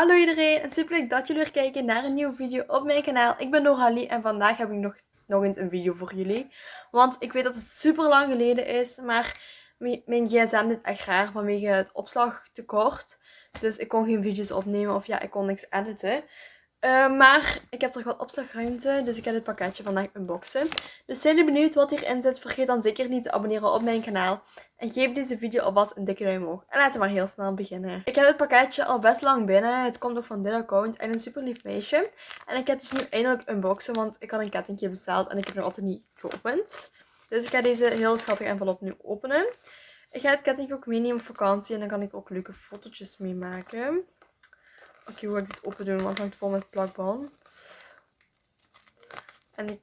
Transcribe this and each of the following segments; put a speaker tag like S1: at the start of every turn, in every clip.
S1: Hallo iedereen en super leuk dat jullie weer kijken naar een nieuwe video op mijn kanaal. Ik ben Noralie en vandaag heb ik nog, nog eens een video voor jullie. Want ik weet dat het super lang geleden is, maar mijn gsm dit echt raar vanwege het opslagtekort. Dus ik kon geen video's opnemen of ja, ik kon niks editen. Uh, maar ik heb toch wat opslagruimte, dus ik ga dit pakketje vandaag unboxen. Dus zijn jullie benieuwd wat hierin zit, vergeet dan zeker niet te abonneren op mijn kanaal. En geef deze video alvast een dikke duim omhoog. En laten we maar heel snel beginnen. Ik heb dit pakketje al best lang binnen. Het komt ook van dit account en een super lief meisje. En ik heb dus nu eindelijk unboxen, want ik had een kettingje besteld en ik heb nog altijd niet geopend. Dus ik ga deze heel schattige envelop nu openen. Ik ga het kettingje ook meenemen op vakantie en dan kan ik ook leuke fotootjes mee maken. Oké, hoe ga ik dit open doen? Want het hangt vol met plakband. En ik...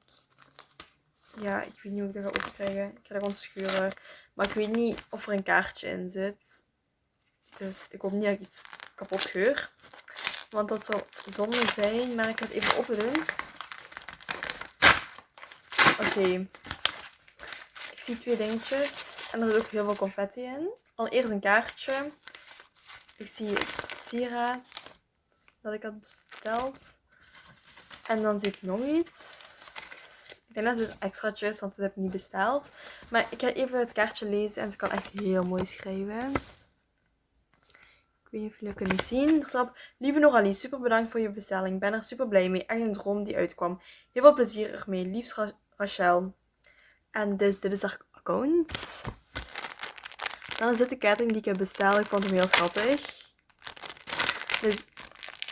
S1: Ja, ik weet niet hoe ik dat ga open krijgen. Ik ga dat gewoon schuren. Maar ik weet niet of er een kaartje in zit. Dus ik hoop niet dat ik iets kapot scheur. Want dat zou zonde zijn. Maar ik ga het even open doen. Oké. Ik zie twee dingetjes. En er zit ook heel veel confetti in. Allereerst een kaartje. Ik zie sieraad dat ik had besteld. En dan zie ik nog iets. Ik denk dat het extraatje is, want dat heb ik niet besteld. Maar ik ga even het kaartje lezen en ze kan echt heel mooi schrijven. Ik weet niet of jullie het kunnen zien. Staat Lieve Noralie, super bedankt voor je bestelling. Ik ben er super blij mee. Echt een droom die uitkwam. Heel veel plezier ermee. Liefst Rachel. En dus dit is haar account. Dan is dit de ketting die ik heb besteld. Ik vond hem heel schattig. Dus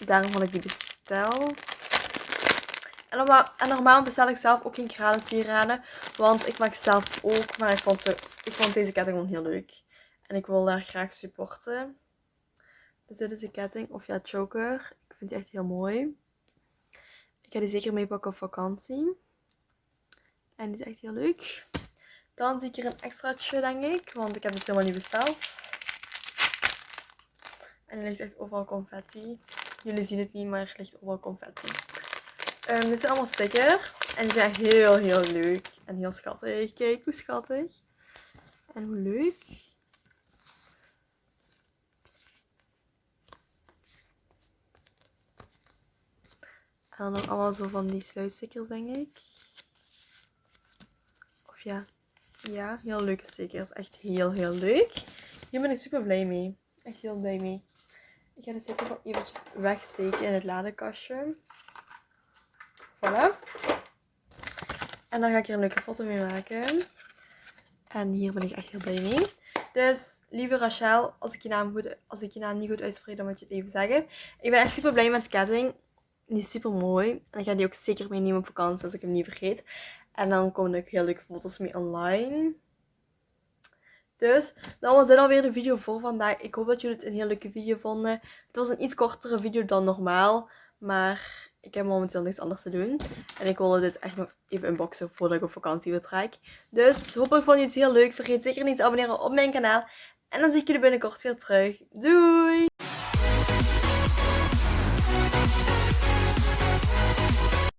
S1: Daarom had ik die besteld. En normaal, en normaal bestel ik zelf ook geen graden sieraden. Want ik maak zelf ook. Maar ik vond, ze, ik vond deze ketting gewoon heel leuk. En ik wil daar graag supporten. Dus dit is de ketting. Of ja, choker. Ik vind die echt heel mooi. Ik ga die zeker meepakken op vakantie. En die is echt heel leuk. Dan zie ik hier een extraatje, denk ik. Want ik heb het helemaal niet besteld. En er ligt echt overal confetti. Jullie zien het niet, maar er ligt overal confetti. Um, dit zijn allemaal stickers. En die zijn heel, heel leuk. En heel schattig. Kijk hoe schattig. En hoe leuk. En dan allemaal zo van die sluitstickers, denk ik. Of ja. Ja, heel leuke stickers. Echt heel, heel leuk. Hier ben ik super blij mee. Echt heel blij mee. Ik ga de sticker wel eventjes wegsteken in het ladekastje. Voilà. En dan ga ik hier een leuke foto mee maken. En hier ben ik echt heel blij mee. Dus, lieve Rachel, als ik je naam, goed, als ik je naam niet goed uitspreek, dan moet je het even zeggen. Ik ben echt super blij met de ketting. Die is super mooi. En ik ga die ook zeker meenemen op vakantie, als ik hem niet vergeet. En dan komen er ook heel leuke foto's mee online. Dus dat was dit alweer de video voor vandaag. Ik hoop dat jullie het een heel leuke video vonden. Het was een iets kortere video dan normaal. Maar ik heb momenteel niks anders te doen. En ik wilde dit echt nog even unboxen voordat ik op vakantie vertrek. Dus hopelijk vond je het heel leuk. Vergeet zeker niet te abonneren op mijn kanaal. En dan zie ik jullie binnenkort weer terug. Doei!